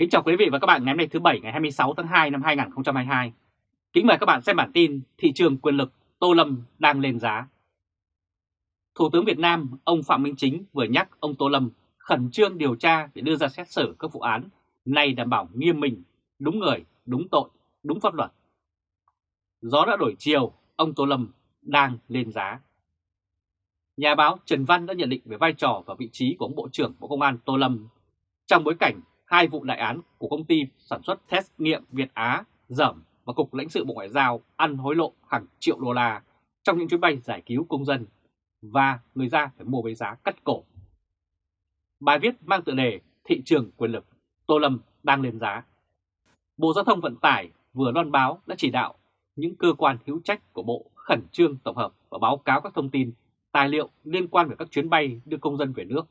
Kính chào quý vị và các bạn ngày hôm nay thứ Bảy ngày 26 tháng 2 năm 2022. Kính mời các bạn xem bản tin thị trường quyền lực Tô Lâm đang lên giá. Thủ tướng Việt Nam ông Phạm Minh Chính vừa nhắc ông Tô Lâm khẩn trương điều tra để đưa ra xét xử các vụ án này đảm bảo nghiêm minh, đúng người, đúng tội, đúng pháp luật. Gió đã đổi chiều, ông Tô Lâm đang lên giá. Nhà báo Trần Văn đã nhận định về vai trò và vị trí của ông Bộ trưởng Bộ Công an Tô Lâm trong bối cảnh hai vụ đại án của công ty sản xuất test nghiệm Việt Á dởm và Cục lãnh sự Bộ Ngoại giao ăn hối lộ hàng triệu đô la trong những chuyến bay giải cứu công dân và người ra phải mua với giá cắt cổ. Bài viết mang tựa đề Thị trường quyền lực, Tô Lâm đang lên giá. Bộ Giao thông Vận tải vừa loan báo đã chỉ đạo những cơ quan hữu trách của Bộ khẩn trương tổng hợp và báo cáo các thông tin, tài liệu liên quan về các chuyến bay đưa công dân về nước.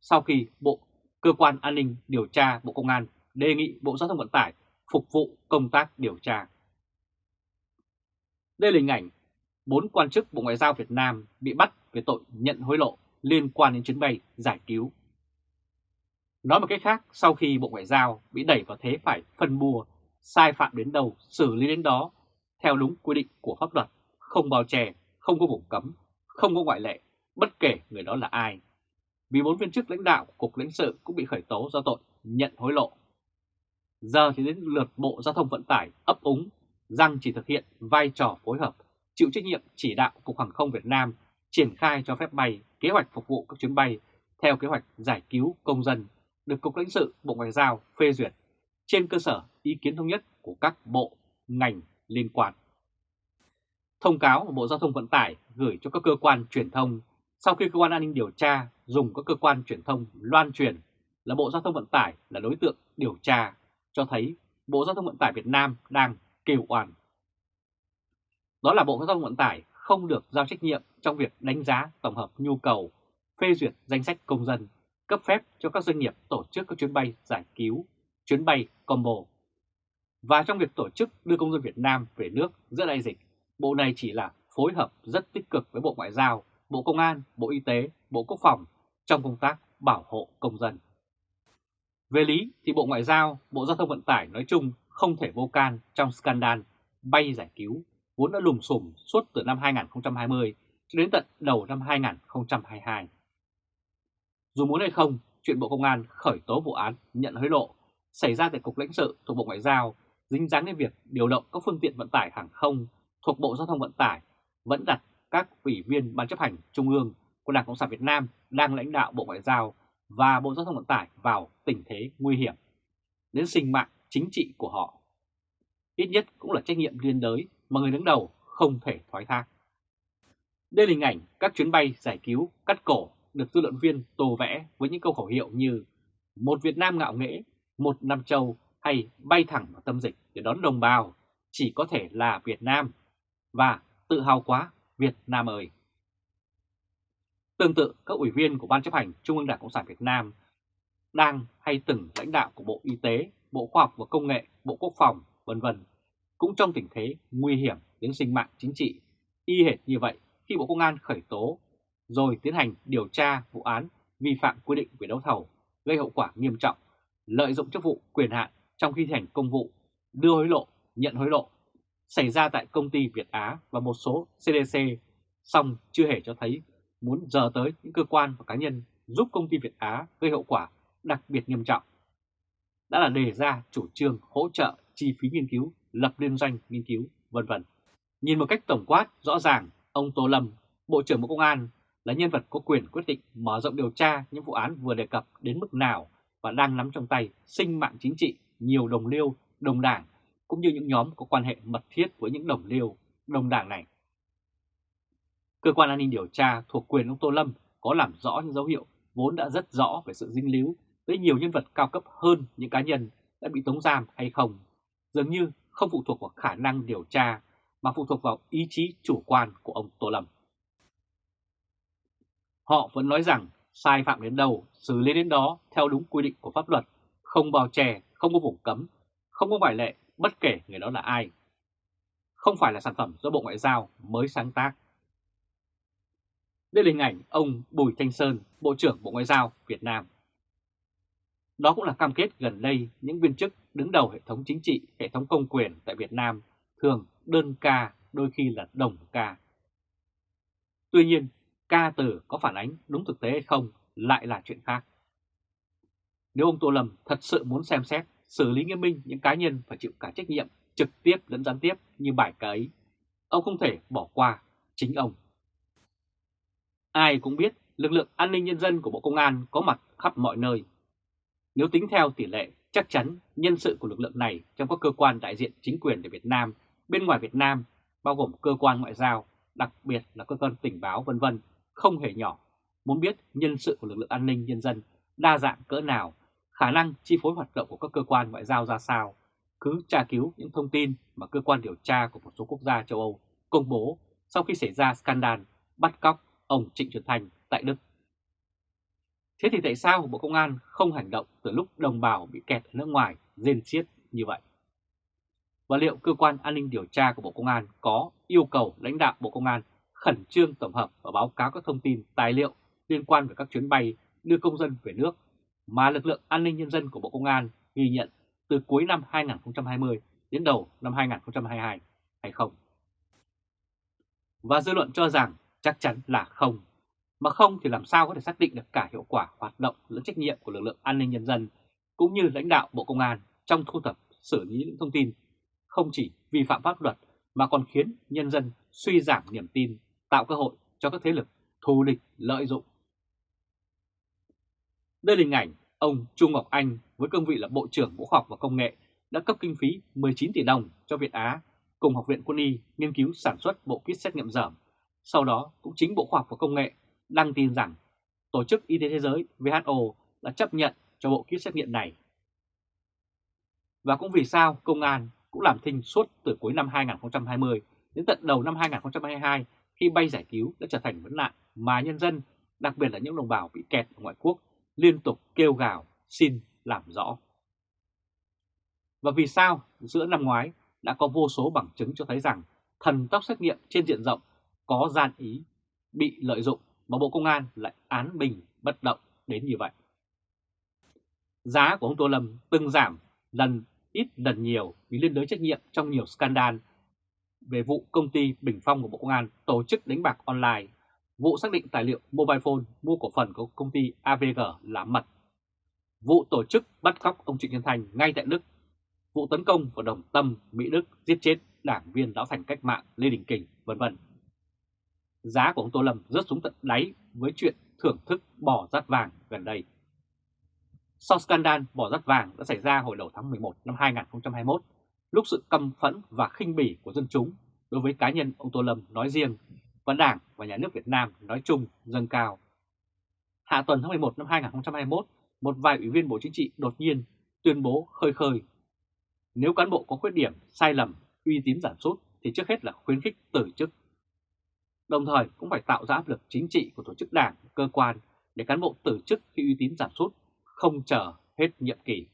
Sau khi Bộ Cơ quan An ninh Điều tra Bộ Công an đề nghị Bộ Giao thông Vận tải phục vụ công tác điều tra. Đây là hình ảnh bốn quan chức Bộ Ngoại giao Việt Nam bị bắt về tội nhận hối lộ liên quan đến chuyến bay giải cứu. Nói một cách khác, sau khi Bộ Ngoại giao bị đẩy vào thế phải phân mua, sai phạm đến đâu, xử lý đến đó, theo đúng quy định của pháp luật, không bao che, không có vùng cấm, không có ngoại lệ, bất kể người đó là ai, bốn viên chức lãnh đạo của Cục lãnh sự cũng bị khởi tố do tội nhận hối lộ. Giờ thì đến lượt Bộ Giao thông Vận tải ấp úng rằng chỉ thực hiện vai trò phối hợp, chịu trách nhiệm chỉ đạo Cục Hàng không Việt Nam triển khai cho phép bay kế hoạch phục vụ các chuyến bay theo kế hoạch giải cứu công dân được Cục lãnh sự Bộ Ngoại giao phê duyệt trên cơ sở ý kiến thống nhất của các bộ, ngành liên quan. Thông cáo của Bộ Giao thông Vận tải gửi cho các cơ quan truyền thông sau khi cơ quan an ninh điều tra dùng các cơ quan truyền thông loan truyền là Bộ Giao thông Vận tải là đối tượng điều tra, cho thấy Bộ Giao thông Vận tải Việt Nam đang kêu oan. Đó là Bộ Giao thông Vận tải không được giao trách nhiệm trong việc đánh giá tổng hợp nhu cầu, phê duyệt danh sách công dân, cấp phép cho các doanh nghiệp tổ chức các chuyến bay giải cứu, chuyến bay combo. Và trong việc tổ chức đưa công dân Việt Nam về nước giữa đại dịch, Bộ này chỉ là phối hợp rất tích cực với Bộ Ngoại giao, Bộ Công an, Bộ Y tế, Bộ Quốc phòng trong công tác bảo hộ công dân. Về lý thì Bộ Ngoại giao, Bộ Giao thông Vận tải nói chung không thể vô can trong scandal bay giải cứu vốn đã lùm xùm suốt từ năm 2020 cho đến tận đầu năm 2022. Dù muốn hay không, chuyện Bộ Công an khởi tố vụ án nhận hối lộ xảy ra tại Cục lãnh sự thuộc Bộ Ngoại giao dính dáng đến việc điều động các phương tiện vận tải hàng không thuộc Bộ Giao thông Vận tải vẫn đặt các ủy viên Ban chấp hành Trung ương của Đảng Cộng sản Việt Nam đang lãnh đạo Bộ Ngoại giao và Bộ Giao thông Vận tải vào tình thế nguy hiểm đến sinh mạng chính trị của họ. Ít nhất cũng là trách nhiệm liên đới mà người đứng đầu không thể thoái thác. Đây là hình ảnh các chuyến bay giải cứu cắt cổ được dư luận viên tô vẽ với những câu khẩu hiệu như một Việt Nam ngạo nghễ, một Nam Châu hay bay thẳng vào tâm dịch để đón đồng bào chỉ có thể là Việt Nam và tự hào quá Việt Nam ơi! Tương tự, các ủy viên của Ban chấp hành Trung ương Đảng Cộng sản Việt Nam đang hay từng lãnh đạo của Bộ Y tế, Bộ Khoa học và Công nghệ, Bộ Quốc phòng, vân vân. Cũng trong tình thế nguy hiểm đến sinh mạng chính trị y hệt như vậy khi Bộ Công an khởi tố rồi tiến hành điều tra vụ án vi phạm quy định về đấu thầu gây hậu quả nghiêm trọng, lợi dụng chức vụ quyền hạn trong khi thi hành công vụ, đưa hối lộ, nhận hối lộ xảy ra tại công ty Việt Á và một số CDC, song chưa hề cho thấy muốn giờ tới những cơ quan và cá nhân giúp công ty Việt Á gây hậu quả đặc biệt nghiêm trọng. Đã là đề ra chủ trương hỗ trợ chi phí nghiên cứu, lập liên doanh nghiên cứu, vân vân. Nhìn một cách tổng quát, rõ ràng, ông Tô Lâm, Bộ trưởng Bộ Công an là nhân vật có quyền quyết định mở rộng điều tra những vụ án vừa đề cập đến mức nào và đang nắm trong tay sinh mạng chính trị nhiều đồng liêu, đồng đảng cũng như những nhóm có quan hệ mật thiết với những đồng liêu, đồng đảng này. Cơ quan an ninh điều tra thuộc quyền ông Tô Lâm có làm rõ những dấu hiệu vốn đã rất rõ về sự dính líu với nhiều nhân vật cao cấp hơn những cá nhân đã bị tống giam hay không, dường như không phụ thuộc vào khả năng điều tra mà phụ thuộc vào ý chí chủ quan của ông Tô Lâm. Họ vẫn nói rằng sai phạm đến đâu, xử lý đến đó theo đúng quy định của pháp luật, không bao che, không có vùng cấm, không có ngoại lệ bất kể người đó là ai. Không phải là sản phẩm do Bộ Ngoại giao mới sáng tác. Đây là hình ảnh ông Bùi Thanh Sơn, Bộ trưởng Bộ Ngoại giao Việt Nam. Đó cũng là cam kết gần đây những viên chức đứng đầu hệ thống chính trị, hệ thống công quyền tại Việt Nam thường đơn ca, đôi khi là đồng ca. Tuy nhiên, ca từ có phản ánh đúng thực tế hay không lại là chuyện khác. Nếu ông Tô Lâm thật sự muốn xem xét, xử lý nghiêm minh những cá nhân phải chịu cả trách nhiệm trực tiếp lẫn gián tiếp như bài cái ấy, ông không thể bỏ qua chính ông. Ai cũng biết lực lượng an ninh nhân dân của Bộ Công an có mặt khắp mọi nơi. Nếu tính theo tỷ lệ, chắc chắn nhân sự của lực lượng này trong các cơ quan đại diện chính quyền ở Việt Nam, bên ngoài Việt Nam, bao gồm cơ quan ngoại giao, đặc biệt là cơ quan tình báo vân vân không hề nhỏ. Muốn biết nhân sự của lực lượng an ninh nhân dân đa dạng cỡ nào, khả năng chi phối hoạt động của các cơ quan ngoại giao ra sao, cứ tra cứu những thông tin mà cơ quan điều tra của một số quốc gia châu Âu công bố sau khi xảy ra scandal bắt cóc ông Trịnh Xuân Thanh tại Đức. Thế thì tại sao Bộ Công an không hành động từ lúc đồng bào bị kẹt ở nước ngoài rên xiết như vậy? Và liệu cơ quan an ninh điều tra của Bộ Công an có yêu cầu lãnh đạo Bộ Công an khẩn trương tổng hợp và báo cáo các thông tin, tài liệu liên quan về các chuyến bay đưa công dân về nước mà lực lượng an ninh nhân dân của Bộ Công an ghi nhận từ cuối năm 2020 đến đầu năm 2022 hay không? Và dư luận cho rằng chắc chắn là không. Mà không thì làm sao có thể xác định được cả hiệu quả hoạt động lẫn trách nhiệm của lực lượng an ninh nhân dân cũng như lãnh đạo Bộ Công an trong thu thập xử lý những thông tin không chỉ vi phạm pháp luật mà còn khiến nhân dân suy giảm niềm tin, tạo cơ hội cho các thế lực thù địch lợi dụng. Đây là hình ảnh ông Trung Ngọc Anh với cương vị là Bộ trưởng Bộ Khoa học và Công nghệ đã cấp kinh phí 19 tỷ đồng cho Việt Á cùng Học viện Quân y nghiên cứu sản xuất bộ kit xét nghiệm dởm. Sau đó cũng chính Bộ Khoa học và Công nghệ đăng tin rằng Tổ chức Y tế Thế giới WHO đã chấp nhận cho bộ kit xét nghiệm này. Và cũng vì sao công an cũng làm thinh suốt từ cuối năm 2020 đến tận đầu năm 2022 khi bay giải cứu đã trở thành vấn nạn mà nhân dân, đặc biệt là những đồng bào bị kẹt ở ngoại quốc, liên tục kêu gào xin làm rõ. Và vì sao giữa năm ngoái đã có vô số bằng chứng cho thấy rằng thần tốc xét nghiệm trên diện rộng có gian ý, bị lợi dụng mà Bộ Công an lại án bình bất động đến như vậy. Giá của ông Tô Lâm từng giảm lần ít lần nhiều vì liên đới trách nhiệm trong nhiều scandal về vụ công ty Bình Phong của Bộ Công an tổ chức đánh bạc online, vụ xác định tài liệu mobile phone mua cổ phần của công ty AVG là mật, vụ tổ chức bắt cóc ông Trịnh Nhân Thành ngay tại Đức, vụ tấn công vào đồng tâm Mỹ Đức giết chết đảng viên lão thành cách mạng Lê Đình Kình, vân vân. Giá của ông Tô Lâm rớt xuống tận đáy với chuyện thưởng thức bò rát vàng gần đây. Sau scandal bỏ rắt vàng đã xảy ra hồi đầu tháng 11 năm 2021, lúc sự căm phẫn và khinh bỉ của dân chúng đối với cá nhân ông Tô Lâm nói riêng và Đảng và Nhà nước Việt Nam nói chung dâng cao. Hạ tuần tháng 11 năm 2021, một vài ủy viên Bộ Chính trị đột nhiên tuyên bố khơi khơi. Nếu cán bộ có khuyết điểm, sai lầm, uy tín giảm sút thì trước hết là khuyến khích từ chức. Đồng thời cũng phải tạo ra áp lực chính trị của tổ chức đảng, cơ quan để cán bộ từ chức khi uy tín giảm sút không chờ hết nhiệm kỳ.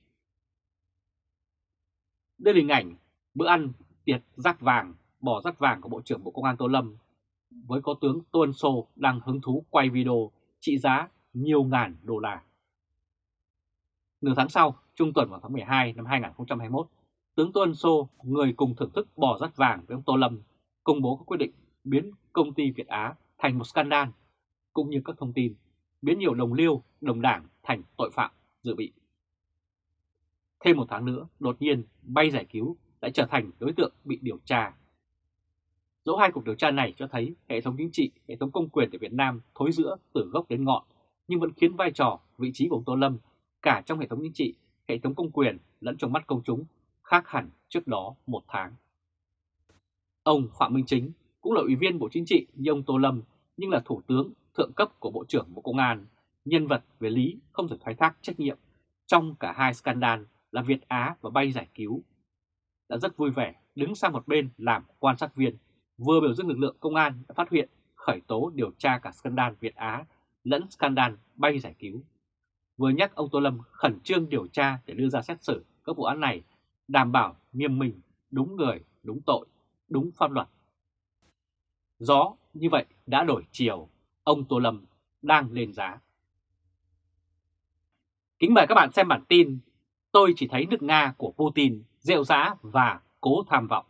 Đây là hình ảnh bữa ăn tiệc rác vàng, bỏ rác vàng của Bộ trưởng Bộ Công an Tô Lâm với có tướng Tuân Sô đang hứng thú quay video trị giá nhiều ngàn đô la. Nửa tháng sau, trung tuần vào tháng 12 năm 2021, tướng Tuân Sô, người cùng thưởng thức bò rắt vàng với ông Tô Lâm, công bố các quyết định biến công ty Việt Á thành một scandal, cũng như các thông tin biến nhiều đồng liêu, đồng đảng thành tội phạm dự bị. Thêm một tháng nữa, đột nhiên bay giải cứu lại trở thành đối tượng bị điều tra. Dẫu hai cuộc điều tra này cho thấy hệ thống chính trị, hệ thống công quyền tại Việt Nam thối giữa từ gốc đến ngọn, nhưng vẫn khiến vai trò, vị trí của ông Tô Lâm cả trong hệ thống chính trị, hệ thống công quyền lẫn trong mắt công chúng khác hẳn trước đó một tháng. Ông Phạm Minh Chính cũng là ủy viên Bộ Chính trị như ông Tô Lâm nhưng là thủ tướng thượng cấp của Bộ trưởng Bộ Công an, nhân vật về lý không thể thoái thác trách nhiệm trong cả hai scandal là Việt Á và bay giải cứu. Đã rất vui vẻ đứng sang một bên làm quan sát viên, vừa biểu dương lực lượng công an đã phát hiện khởi tố điều tra cả scandal Việt Á lẫn scandal bay giải cứu. Vừa nhắc ông Tô Lâm khẩn trương điều tra để đưa ra xét xử các vụ án này, đảm bảo nghiêm minh, đúng người, đúng tội, đúng pháp luật rõ như vậy đã đổi chiều ông Tô Lâm đang lên giá. Kính mời các bạn xem bản tin Tôi chỉ thấy nước Nga của Putin rêu rã và cố tham vọng.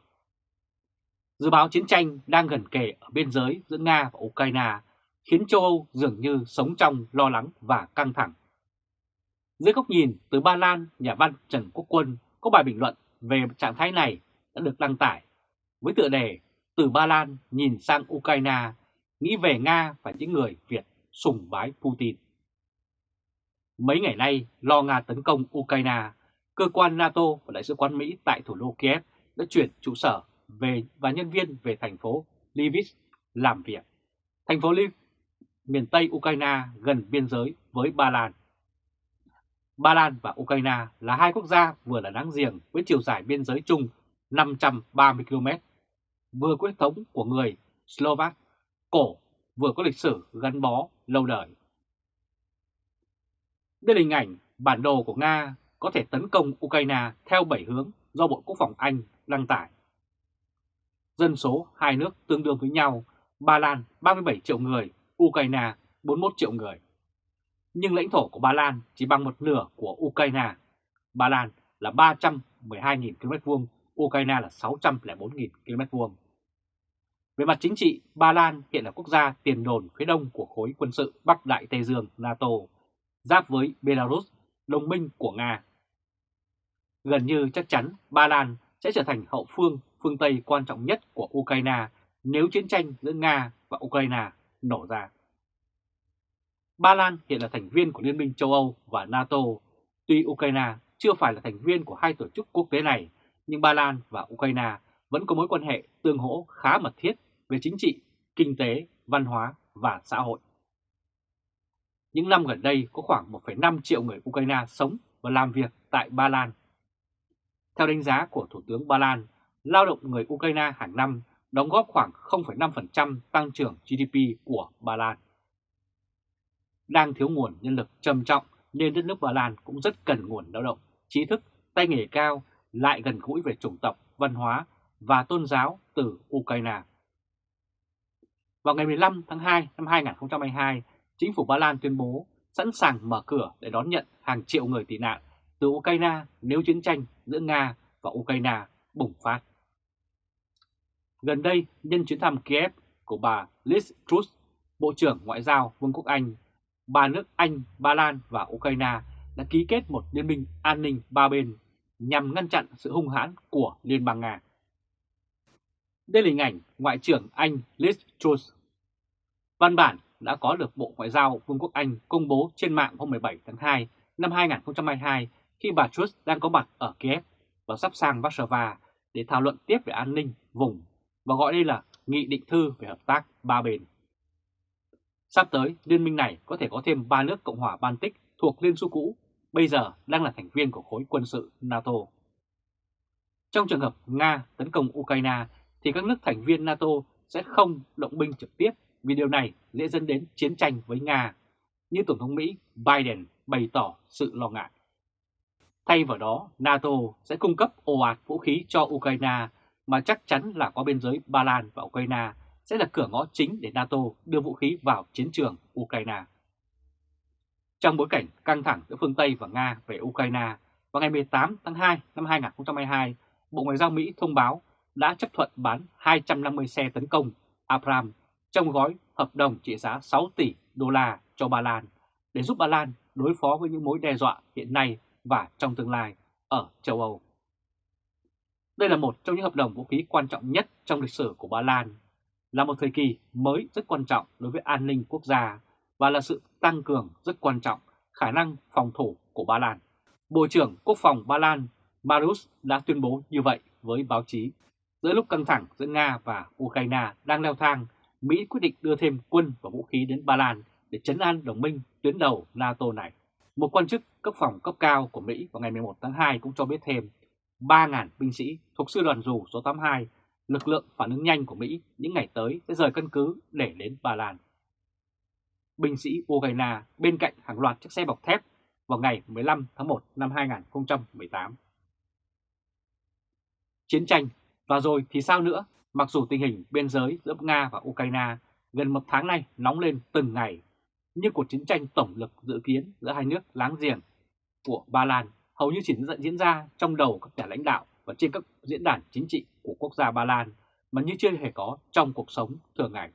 Dự báo chiến tranh đang gần kề ở biên giới giữa Nga và Ukraine khiến châu Âu dường như sống trong lo lắng và căng thẳng. Dưới góc nhìn từ Ba Lan, nhà văn Trần Quốc Quân có bài bình luận về trạng thái này đã được đăng tải với tựa đề từ Ba Lan nhìn sang Ukraine, nghĩ về Nga và những người Việt sùng bái Putin. Mấy ngày nay, lo Nga tấn công Ukraine, cơ quan NATO và Đại sứ quán Mỹ tại thủ đô Kiev đã chuyển trụ sở về và nhân viên về thành phố Lviv làm việc. Thành phố Lviv, miền Tây Ukraine gần biên giới với Ba Lan. Ba Lan và Ukraine là hai quốc gia vừa là láng giềng với chiều dài biên giới chung 530 km, vừa có huyết thống của người Slovak cổ, vừa có lịch sử gắn bó lâu đời. Đây là hình ảnh bản đồ của Nga có thể tấn công Ukraine theo 7 hướng do Bộ Quốc phòng Anh đăng tải. Dân số hai nước tương đương với nhau, Ba Lan 37 triệu người, Ukraine 41 triệu người. Nhưng lãnh thổ của Ba Lan chỉ bằng một nửa của Ukraine. Ba Lan là 312.000 km vuông. Ukraine là 604.000 km2. Về mặt chính trị, Ba Lan hiện là quốc gia tiền đồn phía đông của khối quân sự Bắc Đại Tây Dương NATO, giáp với Belarus, đồng minh của Nga. Gần như chắc chắn Ba Lan sẽ trở thành hậu phương phương Tây quan trọng nhất của Ukraine nếu chiến tranh giữa Nga và Ukraine nổ ra. Ba Lan hiện là thành viên của Liên minh châu Âu và NATO. Tuy Ukraine chưa phải là thành viên của hai tổ chức quốc tế này, nhưng Ba Lan và Ukraine vẫn có mối quan hệ tương hỗ khá mật thiết về chính trị, kinh tế, văn hóa và xã hội. Những năm gần đây có khoảng 1,5 triệu người Ukraine sống và làm việc tại Ba Lan. Theo đánh giá của Thủ tướng Ba Lan, lao động người Ukraine hàng năm đóng góp khoảng 0,5% tăng trưởng GDP của Ba Lan. Đang thiếu nguồn nhân lực trầm trọng nên đất nước Ba Lan cũng rất cần nguồn lao động, trí thức, tay nghề cao, lại gần gũi về chủng tộc, văn hóa và tôn giáo từ Ukraine. Vào ngày 15 tháng 2 năm 2022, chính phủ Ba Lan tuyên bố sẵn sàng mở cửa để đón nhận hàng triệu người tị nạn từ Ukraine nếu chiến tranh giữa Nga và Ukraine bùng phát. Gần đây, nhân chuyến thăm Kiev của bà Liz Truss, Bộ trưởng Ngoại giao Vương quốc Anh, ba nước Anh, Ba Lan và Ukraine đã ký kết một liên minh an ninh ba bên nhằm ngăn chặn sự hung hãn của Liên bang Nga. Đây là hình ảnh Ngoại trưởng Anh Liz Truss. Văn bản đã có được Bộ Ngoại giao Vương quốc Anh công bố trên mạng hôm 17 tháng 2 năm 2022 khi bà Truss đang có mặt ở Kiev và sắp sang Warsaw để thảo luận tiếp về an ninh vùng và gọi đây là Nghị định thư về hợp tác ba bên. Sắp tới, liên minh này có thể có thêm ba nước Cộng hòa Baltic thuộc Liên Xô cũ, bây giờ đang là thành viên của khối quân sự NATO. Trong trường hợp Nga tấn công Ukraine thì các nước thành viên NATO sẽ không động binh trực tiếp vì điều này dễ dẫn đến chiến tranh với Nga, như Tổng thống Mỹ Biden bày tỏ sự lo ngại. Thay vào đó, NATO sẽ cung cấp ồ ạt vũ khí cho Ukraine mà chắc chắn là có biên giới Ba Lan và Ukraine sẽ là cửa ngõ chính để NATO đưa vũ khí vào chiến trường Ukraine. Trong bối cảnh căng thẳng giữa phương Tây và Nga về Ukraine, vào ngày 18 tháng 2 năm 2022, Bộ Ngoại giao Mỹ thông báo đã chấp thuận bán 250 xe tấn công Abrams trong gói hợp đồng trị giá 6 tỷ đô la cho Ba Lan để giúp Ba Lan đối phó với những mối đe dọa hiện nay và trong tương lai ở châu Âu. Đây là một trong những hợp đồng vũ khí quan trọng nhất trong lịch sử của Ba Lan, là một thời kỳ mới rất quan trọng đối với an ninh quốc gia và là sự tăng cường rất quan trọng khả năng phòng thủ của Ba Lan. Bộ trưởng Quốc phòng Ba Lan Marius đã tuyên bố như vậy với báo chí. Giữa lúc căng thẳng giữa Nga và Ukraine đang leo thang, Mỹ quyết định đưa thêm quân và vũ khí đến Ba Lan để chấn an đồng minh tuyến đầu NATO này. Một quan chức cấp phòng cấp cao của Mỹ vào ngày 11 tháng 2 cũng cho biết thêm 3.000 binh sĩ thuộc sư đoàn dù số 82, lực lượng phản ứng nhanh của Mỹ những ngày tới sẽ rời căn cứ để đến Ba Lan. Binh sĩ Ukraine bên cạnh hàng loạt chiếc xe bọc thép vào ngày 15 tháng 1 năm 2018. Chiến tranh và rồi thì sao nữa? Mặc dù tình hình biên giới giữa Nga và Ukraine gần một tháng nay nóng lên từng ngày, nhưng cuộc chiến tranh tổng lực dự kiến giữa hai nước láng giềng của Ba Lan hầu như chỉ diễn ra trong đầu các nhà lãnh đạo và trên các diễn đàn chính trị của quốc gia Ba Lan mà như chưa hề có trong cuộc sống thường ngày.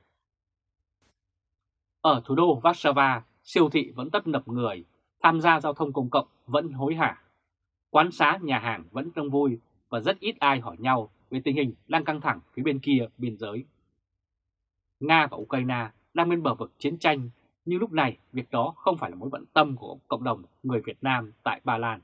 Ở thủ đô Warsaw, siêu thị vẫn tấp nập người, tham gia giao thông công cộng vẫn hối hả. Quán xá, nhà hàng vẫn đông vui và rất ít ai hỏi nhau về tình hình đang căng thẳng phía bên kia biên giới. Nga và Ukraine đang bên bờ vực chiến tranh, nhưng lúc này việc đó không phải là mối bận tâm của cộng đồng người Việt Nam tại Ba Lan.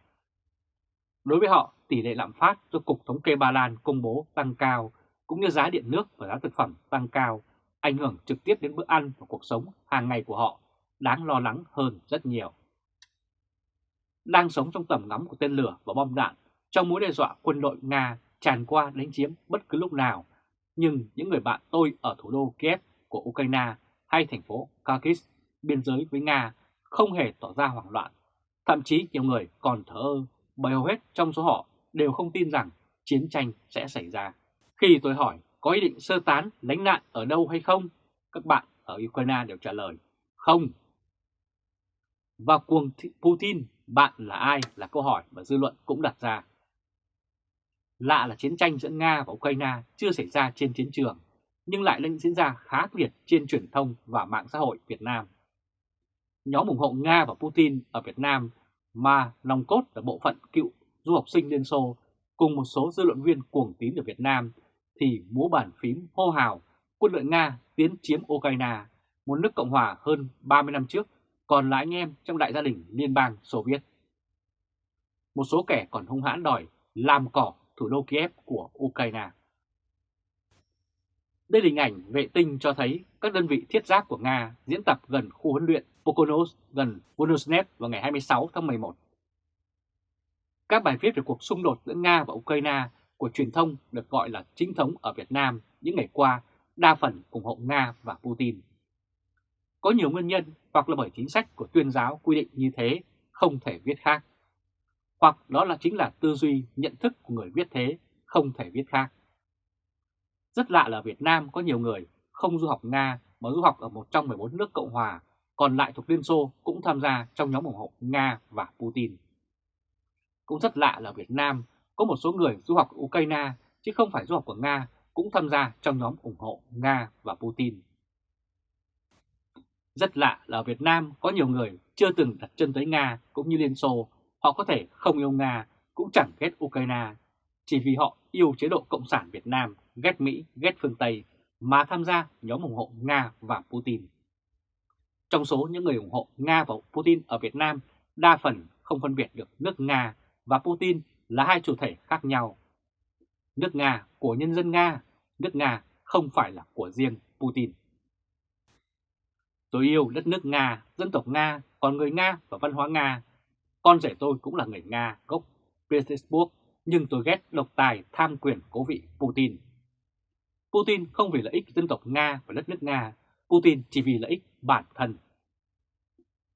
Đối với họ, tỷ lệ lạm phát do Cục Thống kê Ba Lan công bố tăng cao, cũng như giá điện nước và giá thực phẩm tăng cao, ảnh hưởng trực tiếp đến bữa ăn và cuộc sống hàng ngày của họ, đáng lo lắng hơn rất nhiều. Đang sống trong tầm ngắm của tên lửa và bom đạn, trong mối đe dọa quân đội Nga tràn qua đánh chiếm bất cứ lúc nào, nhưng những người bạn tôi ở thủ đô Kiev của Ukraine hay thành phố Kharkiv biên giới với Nga không hề tỏ ra hoảng loạn. Thậm chí nhiều người còn thở ơ bởi hầu hết trong số họ đều không tin rằng chiến tranh sẽ xảy ra. Khi tôi hỏi có ý định sơ tán lánh nạn ở đâu hay không, các bạn ở Ukraine đều trả lời không. Và cuồng Putin, bạn là ai là câu hỏi mà dư luận cũng đặt ra. Lạ là chiến tranh giữa Nga và Ukraine chưa xảy ra trên chiến trường, nhưng lại đang diễn ra khá liệt trên truyền thông và mạng xã hội Việt Nam. Nhóm ủng hộ Nga và Putin ở Việt Nam mà nòng cốt là bộ phận cựu du học sinh Liên Xô cùng một số dư luận viên cuồng tín ở Việt Nam thì múa bàn phím hô hào quân đội Nga tiến chiếm Ukraine, một nước Cộng hòa hơn 30 năm trước, còn là anh em trong đại gia đình liên bang Xô Viết. Một số kẻ còn hung hãn đòi làm cỏ thủ đô Kiev của Ukraine. Đây là hình ảnh vệ tinh cho thấy các đơn vị thiết giáp của Nga diễn tập gần khu huấn luyện Pokonos gần Vonosnev vào ngày 26 tháng 11. Các bài viết về cuộc xung đột giữa Nga và Ukraine của truyền thông được gọi là chính thống ở Việt Nam những ngày qua đa phần ủng hộ Nga và Putin. Có nhiều nguyên nhân hoặc là bởi chính sách của tuyên giáo quy định như thế không thể viết khác. Hoặc đó là chính là tư duy, nhận thức của người viết thế, không thể viết khác. Rất lạ là Việt Nam có nhiều người không du học Nga mà du học ở một trong 14 nước Cộng Hòa, còn lại thuộc Liên Xô cũng tham gia trong nhóm ủng hộ Nga và Putin. Cũng rất lạ là Việt Nam có một số người du học Ukraine chứ không phải du học của Nga cũng tham gia trong nhóm ủng hộ Nga và Putin. Rất lạ là ở Việt Nam có nhiều người chưa từng đặt chân tới Nga cũng như Liên Xô, họ có thể không yêu Nga cũng chẳng ghét Ukraine, chỉ vì họ yêu chế độ Cộng sản Việt Nam, ghét Mỹ, ghét phương Tây mà tham gia nhóm ủng hộ Nga và Putin. Trong số những người ủng hộ Nga và Putin ở Việt Nam, đa phần không phân biệt được nước Nga và Putin là hai chủ thể khác nhau. Nước Nga của nhân dân Nga, nước Nga không phải là của riêng Putin. Tôi yêu đất nước Nga, dân tộc Nga, còn người Nga và văn hóa Nga. Con rể tôi cũng là người Nga gốc Petersburg, nhưng tôi ghét độc tài tham quyền cố vị Putin. Putin không vì lợi ích dân tộc Nga và đất nước Nga, Putin chỉ vì lợi ích bản thân.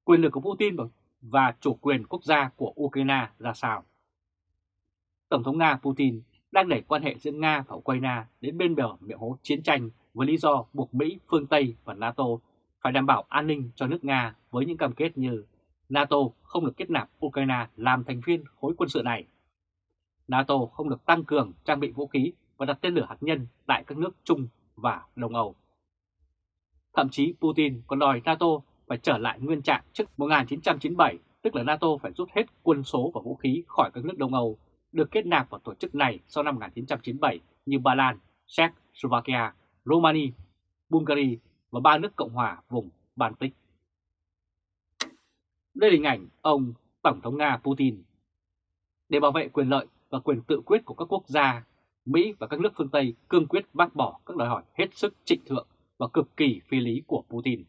Quyền lực của Putin và chủ quyền quốc gia của Ukraine ra sao? Tổng thống Nga Putin đang đẩy quan hệ giữa Nga và Ukraine đến bên bờ miệng hố chiến tranh với lý do buộc Mỹ, phương Tây và NATO phải đảm bảo an ninh cho nước Nga với những cam kết như NATO không được kết nạp Ukraine làm thành viên khối quân sự này. NATO không được tăng cường trang bị vũ khí và đặt tên lửa hạt nhân tại các nước Trung và Đông Âu. Thậm chí Putin còn đòi NATO phải trở lại nguyên trạng trước 1997, tức là NATO phải rút hết quân số và vũ khí khỏi các nước Đông Âu được kết nạp vào tổ chức này sau năm 1997 như Ba Lan, Czech, Slovakia, Romania, Bulgaria và ba nước Cộng hòa vùng Baltic. Đây là hình ảnh ông Tổng thống Nga Putin. Để bảo vệ quyền lợi và quyền tự quyết của các quốc gia, Mỹ và các nước phương Tây cương quyết bác bỏ các đòi hỏi hết sức trịnh thượng và cực kỳ phi lý của Putin.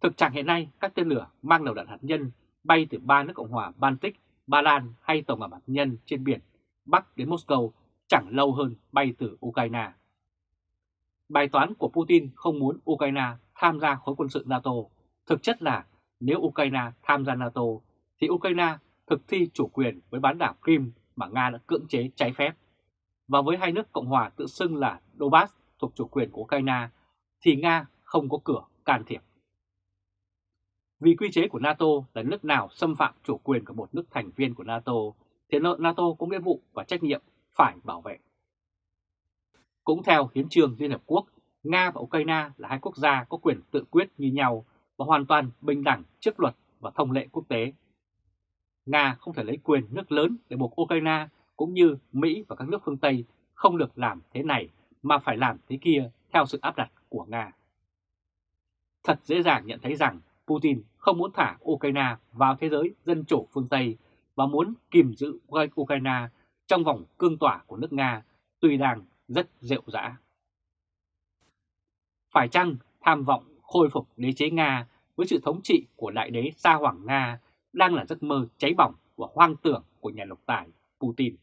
Thực trạng hiện nay, các tên lửa mang đầu đạn hạt nhân bay từ ba nước Cộng hòa Baltic Ba Lan hay tàu ngầm hạt nhân trên biển Bắc đến Moscow chẳng lâu hơn bay từ Ukraine. Bài toán của Putin không muốn Ukraine tham gia khối quân sự NATO. Thực chất là nếu Ukraine tham gia NATO thì Ukraine thực thi chủ quyền với bán đảo Crimea mà Nga đã cưỡng chế trái phép. Và với hai nước Cộng hòa tự xưng là Donbass thuộc chủ quyền của Ukraine thì Nga không có cửa can thiệp. Vì quy chế của NATO là nước nào xâm phạm chủ quyền của một nước thành viên của NATO, thì NATO có nghĩa vụ và trách nhiệm phải bảo vệ. Cũng theo Hiến trương Liên Hợp Quốc, Nga và Ukraine là hai quốc gia có quyền tự quyết như nhau và hoàn toàn bình đẳng trước luật và thông lệ quốc tế. Nga không thể lấy quyền nước lớn để buộc Ukraine cũng như Mỹ và các nước phương Tây không được làm thế này mà phải làm thế kia theo sự áp đặt của Nga. Thật dễ dàng nhận thấy rằng Putin không muốn thả Ukraine vào thế giới dân chủ phương Tây và muốn kìm giữ Ukraine trong vòng cương tỏa của nước Nga, tuy đang rất rệu rã. Phải chăng tham vọng khôi phục đế chế Nga với sự thống trị của đại đế Sa Hoàng Nga đang là giấc mơ cháy bỏng và hoang tưởng của nhà độc tài Putin?